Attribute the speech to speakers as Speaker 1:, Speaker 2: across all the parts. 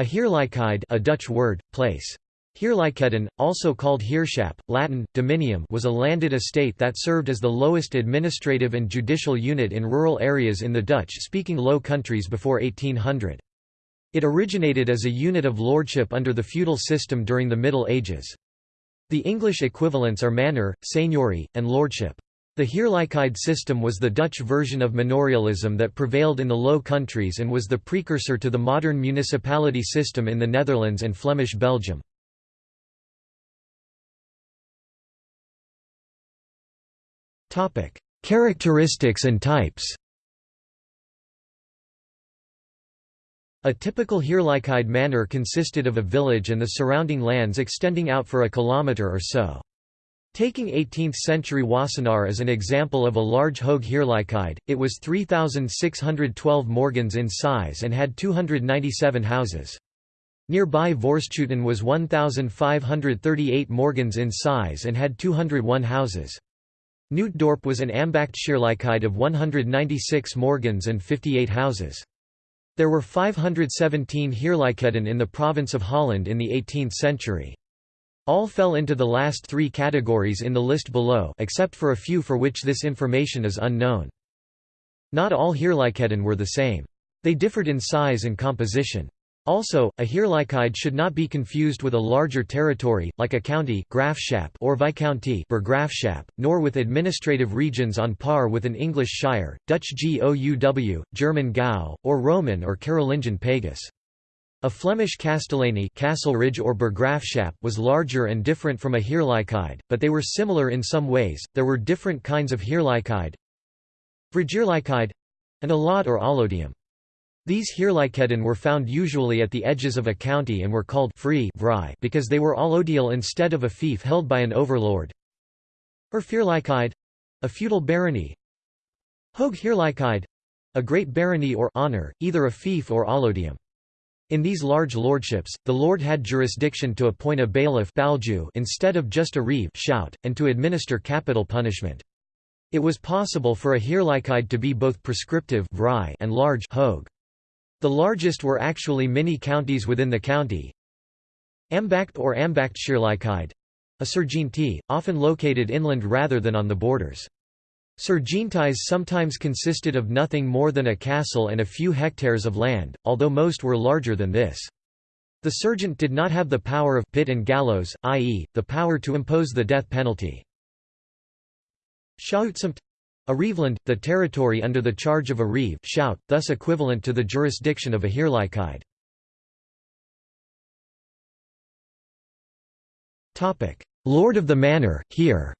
Speaker 1: A Heerlijkheid a Dutch word, place. Heerlijkheden, also called Heerschap, Latin, dominium was a landed estate that served as the lowest administrative and judicial unit in rural areas in the Dutch-speaking Low Countries before 1800. It originated as a unit of lordship under the feudal system during the Middle Ages. The English equivalents are manor, seigneury, and lordship. The Heerlijkheid system was the Dutch version of manorialism that prevailed in the Low Countries and was the precursor to the modern municipality system in the Netherlands and Flemish Belgium. Characteristics and types A typical Heerlijkheid manor consisted of a village and the surrounding lands extending out for a kilometre or so. Taking 18th-century Wassenaar as an example of a large Hoog Heerlijkheid, it was 3,612 morgens in size and had 297 houses. Nearby Voorschoten was 1,538 morgens in size and had 201 houses. Nootdorp was an ambacht Ambachtsheerlijkheid of 196 morgens and 58 houses. There were 517 Heerlijkheden in the province of Holland in the 18th century. All fell into the last three categories in the list below except for a few for which this information is unknown. Not all Heerlijkheden were the same. They differed in size and composition. Also, a Heerlijkheid should not be confused with a larger territory, like a county Graafschap or Viscounty nor with administrative regions on par with an English shire, Dutch Gouw, German Gau, or Roman or Carolingian Pagus. A Flemish Castellany kasselrij or Burggraafschap was larger and different from a Heerlijkheid, but they were similar in some ways. There were different kinds of Heerlijkheid, Vrijheerlijkheid, and allod or allodium. These Heerlijkheden were found usually at the edges of a county and were called free because they were allodial instead of a fief held by an overlord. Erfheerlijkheid a feudal barony. Hoog Heerlijkheid a great barony or honor, either a fief or allodium. In these large lordships, the lord had jurisdiction to appoint a bailiff instead of just a reeve schout, and to administer capital punishment. It was possible for a Heerlijkheid to be both prescriptive and large. The largest were actually mini-counties within the county. Ambacht or Ambachtsheerlijkheid a Serjeantij, often located inland rather than on the borders. Serjeanties sometimes consisted of nothing more than a castle and a few hectares of land, although most were larger than this. The sergeant did not have the power of pit and gallows, i.e., the power to impose the death penalty. Schoutsamt a reveland, the territory under the charge of a reeve schout, thus equivalent to the jurisdiction of a heerlijkheid. Lord of the manor, here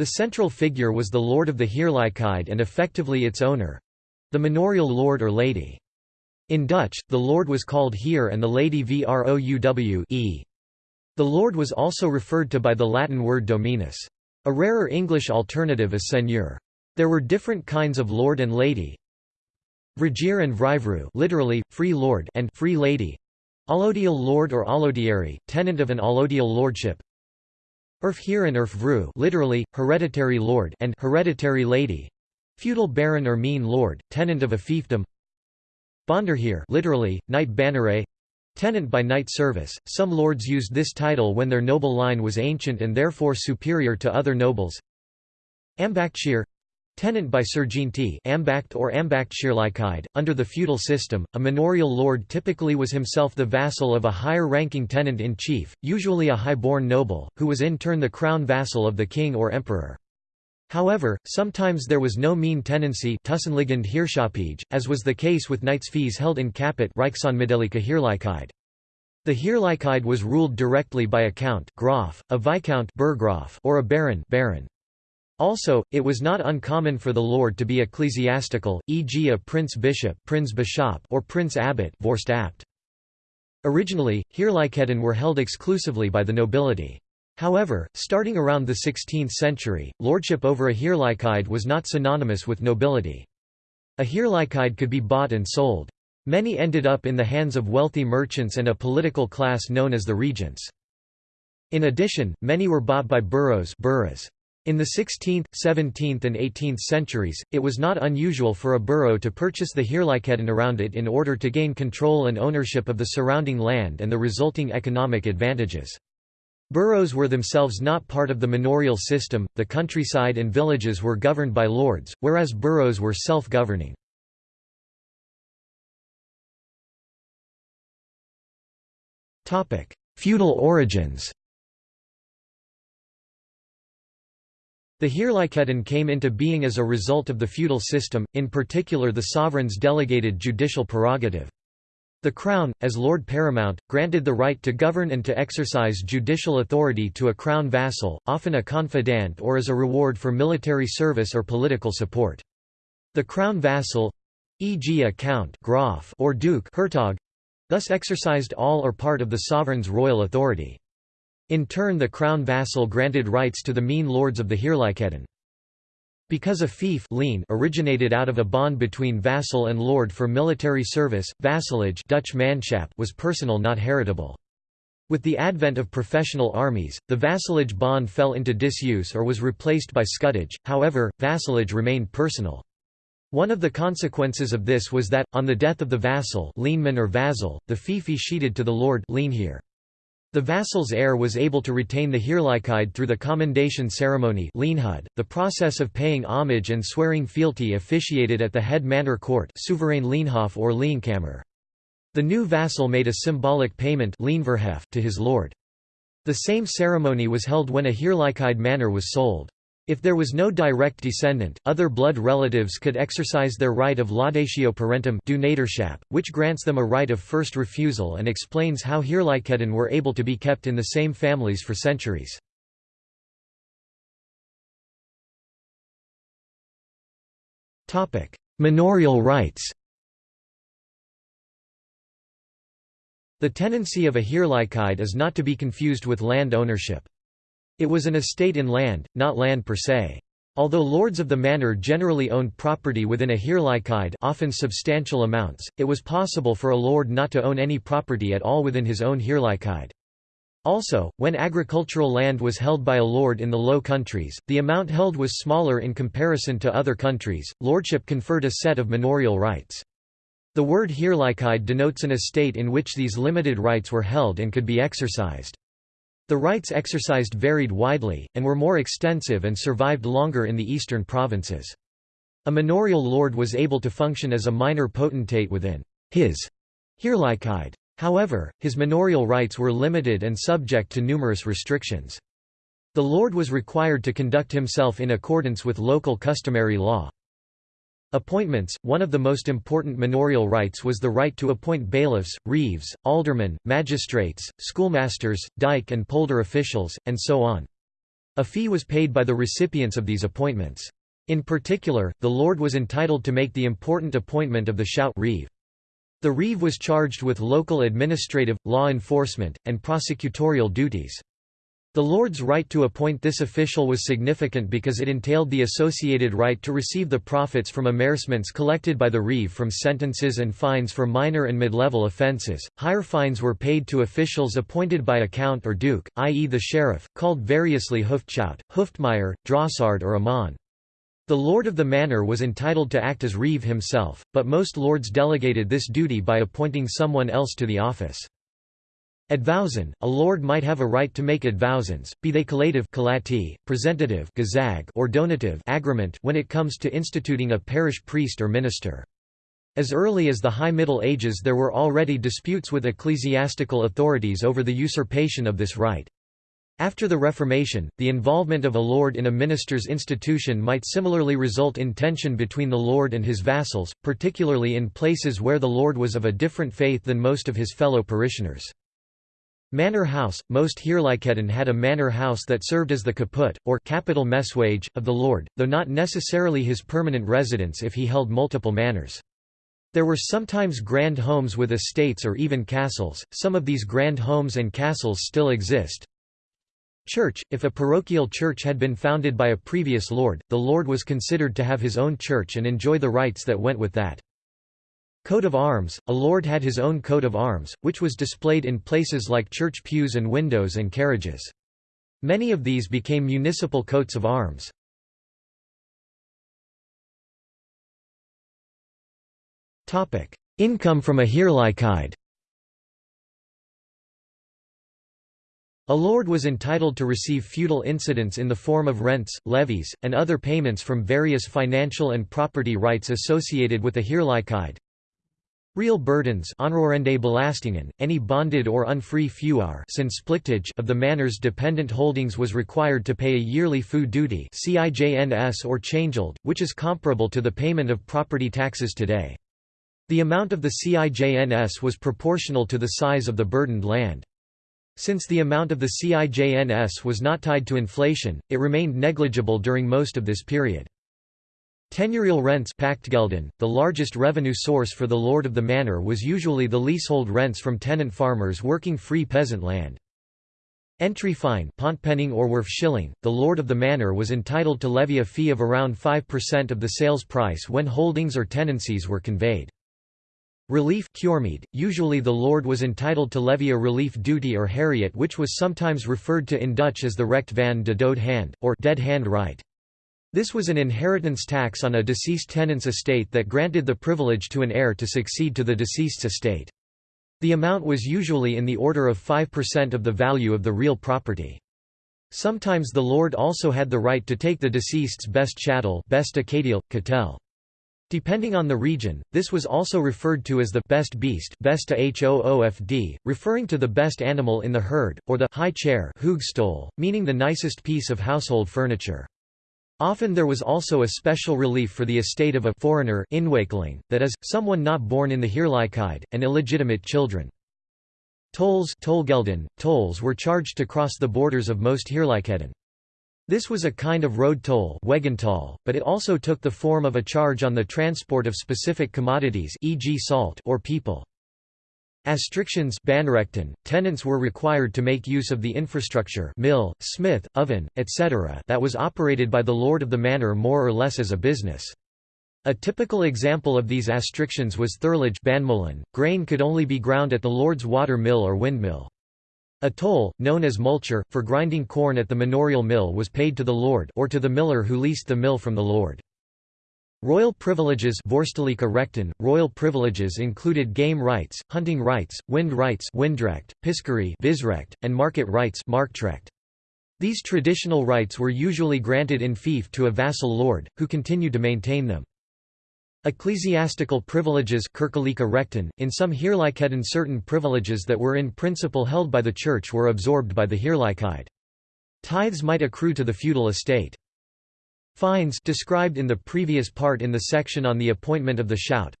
Speaker 1: The central figure was the lord of the Heerlijkheid and effectively its owner—the manorial lord or lady. In Dutch, the lord was called heer and the lady vrouw e. The lord was also referred to by the Latin word dominus. A rarer English alternative is seigneur. There were different kinds of lord and lady. Vrijheer and vrijvrouw literally, free lord and free lady. Allodial lord or allodiary, tenant of an allodial lordship. Erfheer and Erfvrouw literally, hereditary lord and hereditary lady. Feudal baron or mean lord, tenant of a fiefdom. Bonderheer literally, knight banneret tenant by knight service. Some lords used this title when their noble line was ancient and therefore superior to other nobles. Ambachtsheer Tenant by serjeantij Ambacht or Ambachtsheerlijkheid. Under the feudal system, a manorial lord typically was himself the vassal of a higher-ranking tenant-in-chief, usually a high-born noble, who was in turn the crown vassal of the king or emperor. However, sometimes there was no mean tenancy as was the case with knights' fees held in Heerlijkheid. The Heerlijkheid was ruled directly by a count Graaf, a viscount or a baron, baron. Also, it was not uncommon for the lord to be ecclesiastical, e.g. a prince-bishop prince or prince-abbot Originally, Heerlijkheden were held exclusively by the nobility. However, starting around the 16th century, lordship over a Heerlijkheid was not synonymous with nobility. A Heerlijkheid could be bought and sold. Many ended up in the hands of wealthy merchants and a political class known as the regents. In addition, many were bought by boroughs. In the 16th, 17th and 18th centuries, it was not unusual for a borough to purchase the Heerlijkheden around it in order to gain control and ownership of the surrounding land and the resulting economic advantages. Boroughs were themselves not part of the manorial system, the countryside and villages were governed by lords, whereas boroughs were self-governing. Feudal origins The Heerlijkheden came into being as a result of the feudal system, in particular the sovereign's delegated judicial prerogative. The Crown, as Lord Paramount, granted the right to govern and to exercise judicial authority to a Crown vassal, often a confidant or as a reward for military service or political support. The Crown vassal—e.g. a count Graf or duke Hertog—thus exercised all or part of the sovereign's royal authority. In turn the Crown vassal granted rights to the mean lords of the Heerlijkheden. Because a fief lien originated out of a bond between vassal and lord for military service, vassalage Dutch manschap was personal not heritable. With the advent of professional armies, the vassalage bond fell into disuse or was replaced by scutage, however, vassalage remained personal. One of the consequences of this was that, on the death of the vassal leenman or vassal, the fief sheeted to the lord leenheer. The vassal's heir was able to retain the Heerlijkheid through the commendation ceremony the process of paying homage and swearing fealty officiated at the head manor court soeverein leenhof or leenkamer. The new vassal made a symbolic payment to his lord. The same ceremony was held when a Heerlijkheid manor was sold. If there was no direct descendant, other blood relatives could exercise their right of laudatio parentum which grants them a right of first refusal and explains how Heerlijkheden were able to be kept in the same families for centuries. Manorial rights The tenancy of a Heerlijkheid is not to be confused with land ownership. It was an estate in land, not land per se. Although lords of the manor generally owned property within a heerlijkheid often substantial amounts, it was possible for a lord not to own any property at all within his own heerlijkheid. Also, when agricultural land was held by a lord in the Low Countries, the amount held was smaller in comparison to other countries. Lordship conferred a set of manorial rights. The word heerlijkheid denotes an estate in which these limited rights were held and could be exercised. The rights exercised varied widely, and were more extensive and survived longer in the eastern provinces. A manorial lord was able to function as a minor potentate within his Heerlijkheid. However, his manorial rights were limited and subject to numerous restrictions. The lord was required to conduct himself in accordance with local customary law. Appointments One of the most important manorial rights was the right to appoint bailiffs, reeves, aldermen, magistrates, schoolmasters, dyke and polder officials, and so on. A fee was paid by the recipients of these appointments. In particular, the lord was entitled to make the important appointment of the schout reeve. The reeve was charged with local administrative, law enforcement, and prosecutorial duties. The Lord's right to appoint this official was significant because it entailed the associated right to receive the profits from amercements collected by the reeve from sentences and fines for minor and mid-level offences. Higher fines were paid to officials appointed by a count or duke, i.e. the sheriff, called variously Hoofdschout, Hoofdmeyer, Drossard or Amman. The lord of the manor was entitled to act as reeve himself, but most lords delegated this duty by appointing someone else to the office. Advowson, a lord might have a right to make advowsons, be they collative presentative or donative when it comes to instituting a parish priest or minister. As early as the High Middle Ages there were already disputes with ecclesiastical authorities over the usurpation of this right. After the Reformation, the involvement of a lord in a minister's institution might similarly result in tension between the lord and his vassals, particularly in places where the lord was of a different faith than most of his fellow parishioners. Manor House – Most Heerlijkheden had a manor house that served as the caput, or capital messuage, of the lord, though not necessarily his permanent residence if he held multiple manors. There were sometimes grand homes with estates or even castles, some of these grand homes and castles still exist. Church – If a parochial church had been founded by a previous lord, the lord was considered to have his own church and enjoy the rights that went with that. Coat of arms – A lord had his own coat of arms, which was displayed in places like church pews and windows and carriages. Many of these became municipal coats of arms. Income from a Heerlijkheid A lord was entitled to receive feudal incidents in the form of rents, levies, and other payments from various financial and property rights associated with a Heerlijkheid. Real burdens belastingen, any bonded or unfree feuar of the manor's dependent holdings was required to pay a yearly feu duty or changeld, which is comparable to the payment of property taxes today. The amount of the CIJNS was proportional to the size of the burdened land. Since the amount of the CIJNS was not tied to inflation, it remained negligible during most of this period. Tenurial rents the largest revenue source for the lord of the manor was usually the leasehold rents from tenant farmers working free peasant land. Entry fine or shilling, the lord of the manor was entitled to levy a fee of around 5% of the sales price when holdings or tenancies were conveyed. Relief usually the lord was entitled to levy a relief duty or heriot which was sometimes referred to in Dutch as the recht van de dood hand, or dead hand right. This was an inheritance tax on a deceased tenant's estate that granted the privilege to an heir to succeed to the deceased's estate. The amount was usually in the order of 5% of the value of the real property. Sometimes the lord also had the right to take the deceased's best chattel best catel. Depending on the region, this was also referred to as the best beast besta hoofd, referring to the best animal in the herd, or the high chair meaning the nicest piece of household furniture. Often there was also a special relief for the estate of a foreigner inwakeling, that is, someone not born in the Heerlijkheid, and illegitimate children. Tolls tolls were charged to cross the borders of most Heerlijkheden. This was a kind of road toll but it also took the form of a charge on the transport of specific commodities e.g. salt or people. Astrictions tenants were required to make use of the infrastructure mill, smith, oven, etc. that was operated by the lord of the manor more or less as a business. A typical example of these astrictions was thirlage grain could only be ground at the lord's water mill or windmill. A toll, known as multure, for grinding corn at the manorial mill was paid to the lord or to the miller who leased the mill from the lord. Royal privileges Royal privileges included game rights, hunting rights, wind rights windrecht, piscary visrecht, and market rights marktrecht. These traditional rights were usually granted in fief to a vassal lord, who continued to maintain them. Ecclesiastical privileges in some Heerlijkheden certain privileges that were in principle held by the Church were absorbed by the Heerlijkheid. Tithes might accrue to the feudal estate. Fines described in the previous part in the section on the appointment of the schout.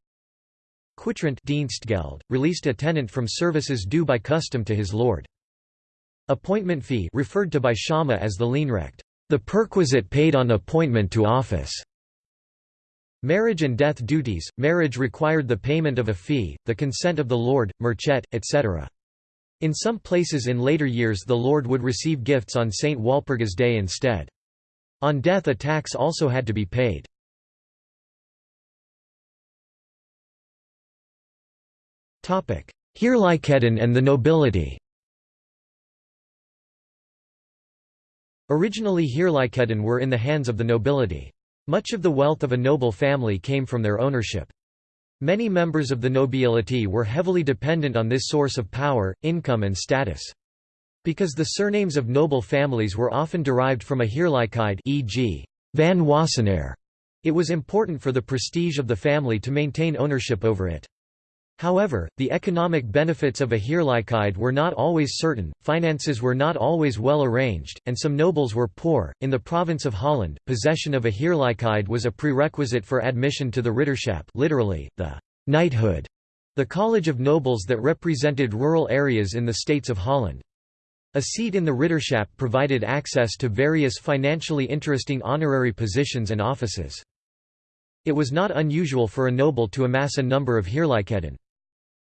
Speaker 1: Quitrent Dienstgeld, released a tenant from services due by custom to his lord. Appointment fee referred to by Schama as the leenrecht, the perquisite paid on appointment to office. Marriage and death duties, marriage required the payment of a fee, the consent of the lord, merchet, etc. In some places in later years the lord would receive gifts on St. Walpurgis Day instead. On death a tax also had to be paid. Heerlijkheden and the nobility Originally Heerlijkheden were in the hands of the nobility. Much of the wealth of a noble family came from their ownership. Many members of the nobility were heavily dependent on this source of power, income and status. Because the surnames of noble families were often derived from a heerlijkheid e.g. van Wassenaer, it was important for the prestige of the family to maintain ownership over it. However, the economic benefits of a heerlijkheid were not always certain, finances were not always well arranged, and some nobles were poor. In the province of Holland, possession of a heerlijkheid was a prerequisite for admission to the ridderschap, literally, the knighthood, the college of nobles that represented rural areas in the states of Holland. A seat in the ridderschap provided access to various financially interesting honorary positions and offices. It was not unusual for a noble to amass a number of heerlijkheden.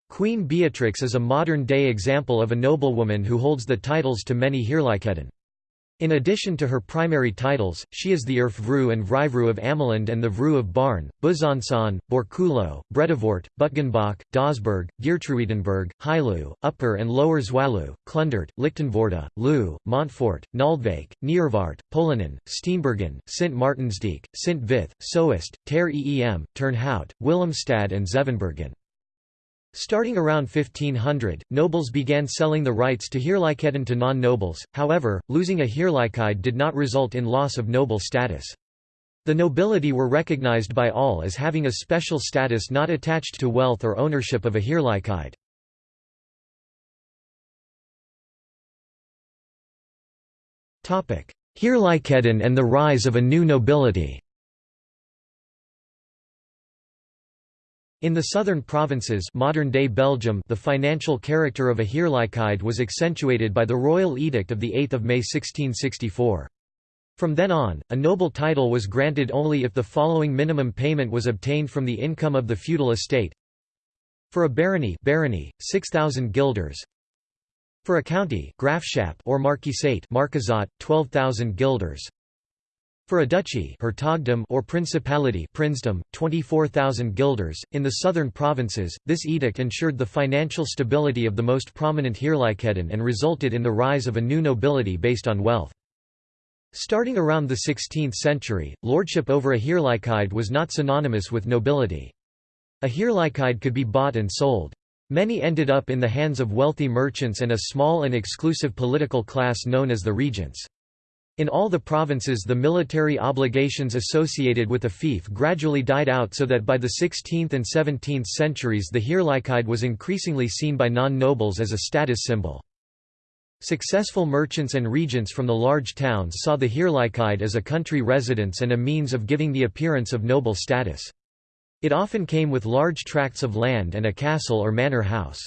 Speaker 1: Queen Beatrix is a modern-day example of a noblewoman who holds the titles to many Heerlijkheden. In addition to her primary titles, she is the Erfvru and Vrivru of Ameland and the Vru of Baarn, Besançon, Borculo, Bredevoort, Butgenbach, Dausberg, Geertruidenberg, Hailu, Upper and Lower Zwalu, Klundert, Lichtenvoorde, Loo, Montfort, Naaldwijk, Niervaart, Polanen, Steenbergen, Sint Maartensdijk, Sint Vith, Soest, Ter Eem, Turnhout, Willemstad and Zevenbergen. Starting around 1500, nobles began selling the rights to Heerlijkheden to non-nobles, however, losing a Heerlijkheid did not result in loss of noble status. The nobility were recognized by all as having a special status not attached to wealth or ownership of a Heerlijkheid. Heerlijkheden and the rise of a new nobility In the southern provinces modern-day Belgium the financial character of a Heerlijkheid was accentuated by the royal edict of 8 May 1664. From then on, a noble title was granted only if the following minimum payment was obtained from the income of the feudal estate. For a barony, barony 6000 guilders. For a county, grafschap or marquisate, marquisate 12000 guilders. For a duchy or principality princedom, 24,000 guilders. In the southern provinces, this edict ensured the financial stability of the most prominent Heerlijkheden and resulted in the rise of a new nobility based on wealth. Starting around the 16th century, lordship over a Heerlijkheid was not synonymous with nobility. A Heerlijkheid could be bought and sold. Many ended up in the hands of wealthy merchants and a small and exclusive political class known as the regents. In all the provinces the military obligations associated with a fief gradually died out so that by the 16th and 17th centuries the Heerlijkheid was increasingly seen by non-nobles as a status symbol. Successful merchants and regents from the large towns saw the Heerlijkheid as a country residence and a means of giving the appearance of noble status. It often came with large tracts of land and a castle or manor house.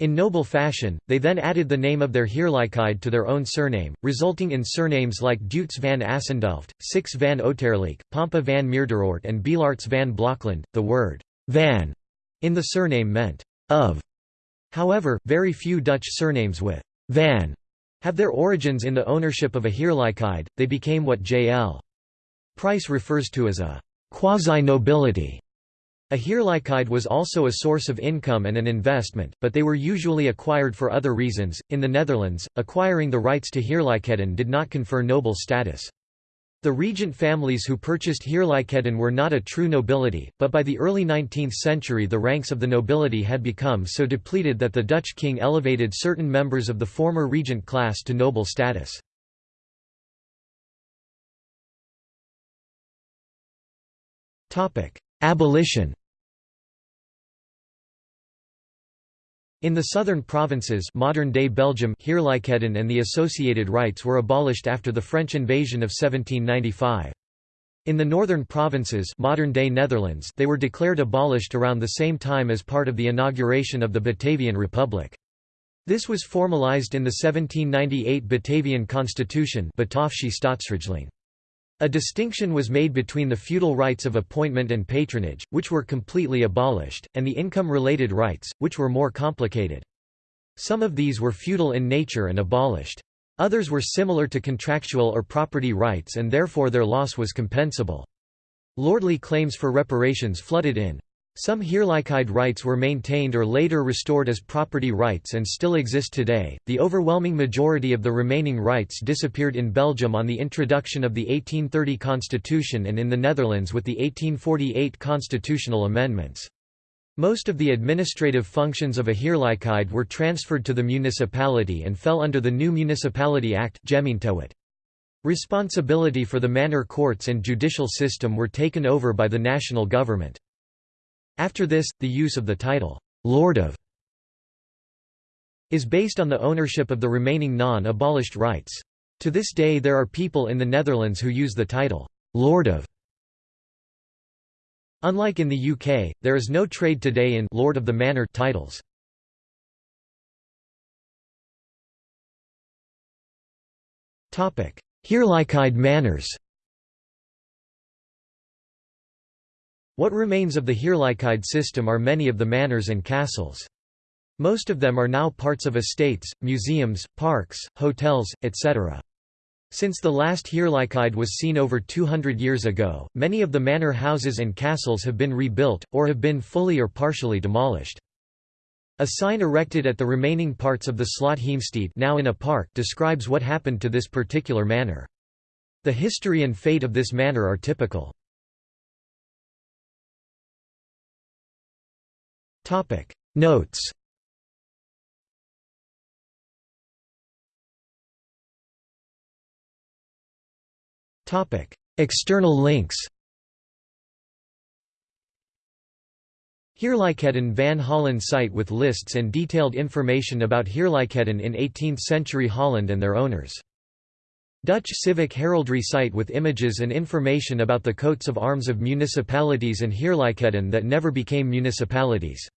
Speaker 1: In noble fashion, they then added the name of their Heerlijkheid to their own surname, resulting in surnames like Deutz van Assendelft, Six van Oterleek, Pompe van Meerdervoort and Beelarts van Blokland. The word van in the surname meant of. However, very few Dutch surnames with van have their origins in the ownership of a Heerlijkheid, they became what J.L. Price refers to as a quasi-nobility. A Heerlijkheid was also a source of income and an investment, but they were usually acquired for other reasons. In the Netherlands, acquiring the rights to Heerlijkheden did not confer noble status. The regent families who purchased Heerlijkheden were not a true nobility, but by the early 19th century the ranks of the nobility had become so depleted that the Dutch king elevated certain members of the former regent class to noble status. Topic: Abolition In the southern provinces modern-day Belgium Heerlijkheden and the associated rights were abolished after the French invasion of 1795. In the northern provinces modern-day Netherlands they were declared abolished around the same time as part of the inauguration of the Batavian Republic. This was formalized in the 1798 Batavian Constitution a distinction was made between the feudal rights of appointment and patronage, which were completely abolished, and the income-related rights, which were more complicated. Some of these were feudal in nature and abolished. Others were similar to contractual or property rights and therefore their loss was compensable. Lordly claims for reparations flooded in. Some Heerlijkheid rights were maintained or later restored as property rights and still exist today. The overwhelming majority of the remaining rights disappeared in Belgium on the introduction of the 1830 constitution and in the Netherlands with the 1848 constitutional amendments. Most of the administrative functions of a Heerlijkheid were transferred to the municipality and fell under the new Municipality Act Responsibility for the manor courts and judicial system were taken over by the national government. After this, the use of the title, Lord of is based on the ownership of the remaining non-abolished rights. To this day there are people in the Netherlands who use the title, Lord of. Unlike in the UK, there is no trade today in Lord of the Manor titles. Heerlijkheid manors What remains of the Heerlijkheid system are many of the manors and castles. Most of them are now parts of estates, museums, parks, hotels, etc. Since the last Heerlijkheid was seen over 200 years ago, many of the manor houses and castles have been rebuilt, or have been fully or partially demolished. A sign erected at the remaining parts of the Slot Heemstede now in a park describes what happened to this particular manor. The history and fate of this manor are typical. Notes Topic External links Heerlijkheden van Holland site with lists and detailed information about Heerlijkheden in 18th-century Holland and their owners. Dutch civic heraldry site with images and information about the coats of arms of municipalities and Heerlijkheden that never became municipalities.